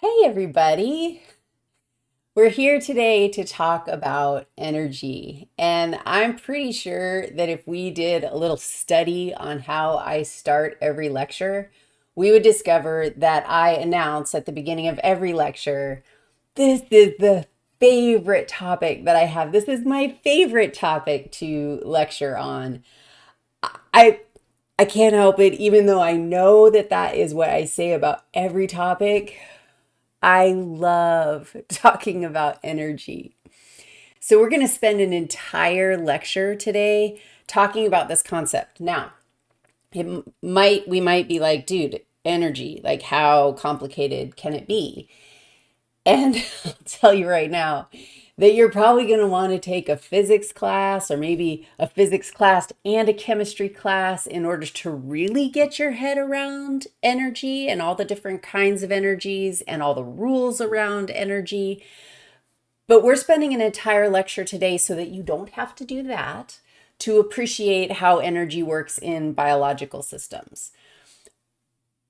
Hey, everybody. We're here today to talk about energy. And I'm pretty sure that if we did a little study on how I start every lecture, we would discover that I announce at the beginning of every lecture, this is the favorite topic that I have. This is my favorite topic to lecture on. I I can't help it, even though I know that that is what I say about every topic. I love talking about energy. So we're going to spend an entire lecture today talking about this concept. Now, it might we might be like, dude, energy, like how complicated can it be? And I'll tell you right now, that you're probably going to want to take a physics class or maybe a physics class and a chemistry class in order to really get your head around energy and all the different kinds of energies and all the rules around energy. But we're spending an entire lecture today so that you don't have to do that to appreciate how energy works in biological systems.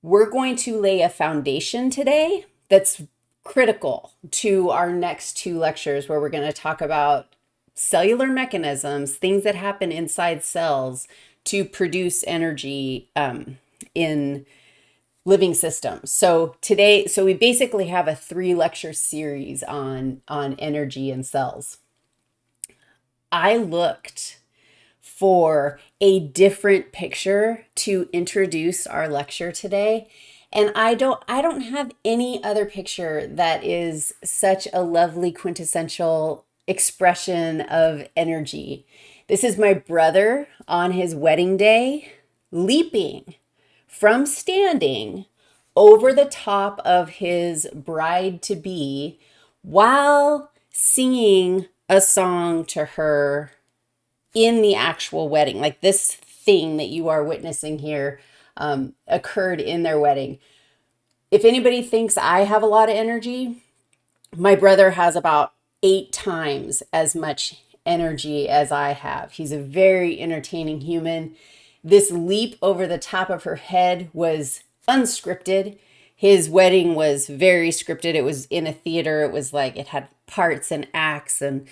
We're going to lay a foundation today that's critical to our next two lectures where we're going to talk about cellular mechanisms, things that happen inside cells to produce energy um, in living systems. So today, so we basically have a three lecture series on, on energy in cells. I looked for a different picture to introduce our lecture today and I don't I don't have any other picture that is such a lovely quintessential expression of energy. This is my brother on his wedding day leaping from standing over the top of his bride to be while singing a song to her in the actual wedding. Like this thing that you are witnessing here um, occurred in their wedding. If anybody thinks I have a lot of energy, my brother has about eight times as much energy as I have. He's a very entertaining human. This leap over the top of her head was unscripted. His wedding was very scripted. It was in a theater. It was like it had parts and acts and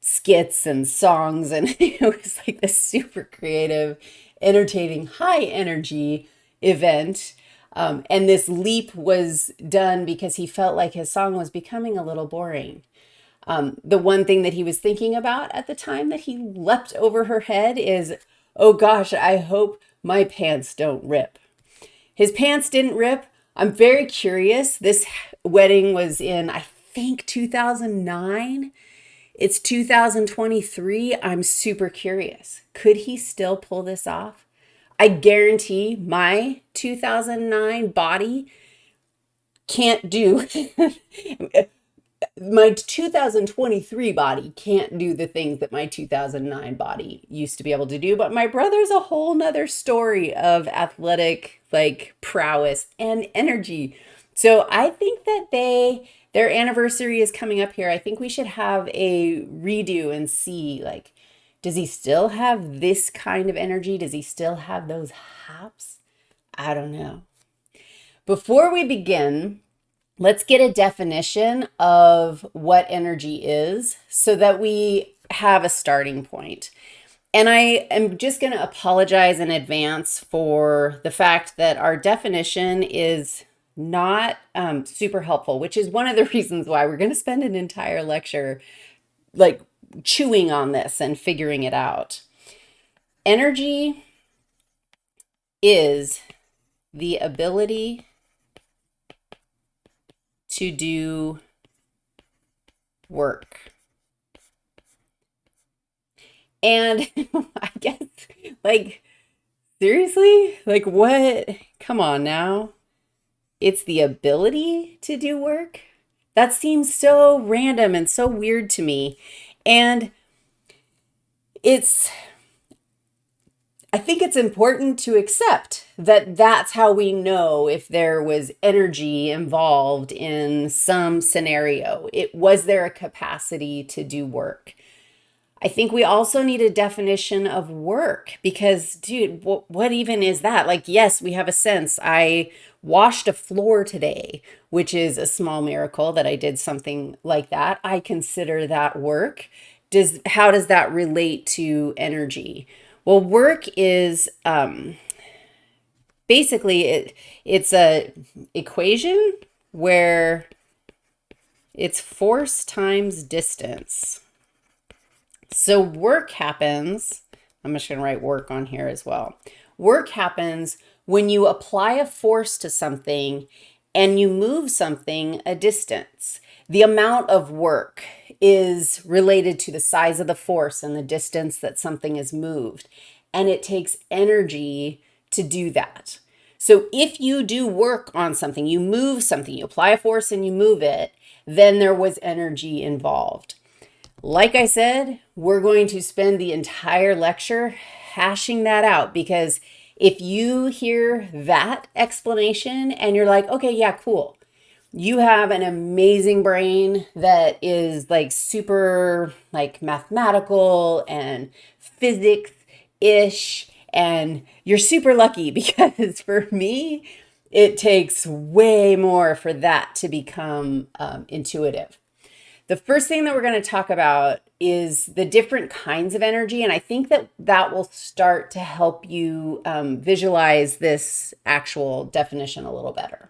skits and songs and it was like this super creative entertaining, high energy event. Um, and this leap was done because he felt like his song was becoming a little boring. Um, the one thing that he was thinking about at the time that he leapt over her head is, oh gosh, I hope my pants don't rip. His pants didn't rip. I'm very curious. This wedding was in, I think, 2009. It's 2023. I'm super curious. Could he still pull this off? I guarantee my 2009 body can't do my 2023 body can't do the things that my 2009 body used to be able to do but my brother's a whole nother story of athletic like prowess and energy so i think that they their anniversary is coming up here. I think we should have a redo and see like, does he still have this kind of energy? Does he still have those hops? I don't know. Before we begin, let's get a definition of what energy is so that we have a starting point. And I am just going to apologize in advance for the fact that our definition is not um, super helpful, which is one of the reasons why we're going to spend an entire lecture like chewing on this and figuring it out. Energy is the ability to do work. And I guess, like, seriously? Like, what? Come on now it's the ability to do work. That seems so random and so weird to me. And it's, I think it's important to accept that that's how we know if there was energy involved in some scenario. It was there a capacity to do work. I think we also need a definition of work because, dude, what, what even is that? Like, yes, we have a sense. I washed a floor today, which is a small miracle that I did something like that. I consider that work. Does how does that relate to energy? Well, work is um, basically it, it's a equation where it's force times distance. So work happens, I'm just to write work on here as well. Work happens when you apply a force to something and you move something a distance. The amount of work is related to the size of the force and the distance that something is moved. And it takes energy to do that. So if you do work on something, you move something, you apply a force and you move it, then there was energy involved. Like I said, we're going to spend the entire lecture hashing that out because if you hear that explanation and you're like, okay, yeah, cool. You have an amazing brain that is like super like mathematical and physics-ish and you're super lucky because for me, it takes way more for that to become um, intuitive. The first thing that we're going to talk about is the different kinds of energy. And I think that that will start to help you um, visualize this actual definition a little better.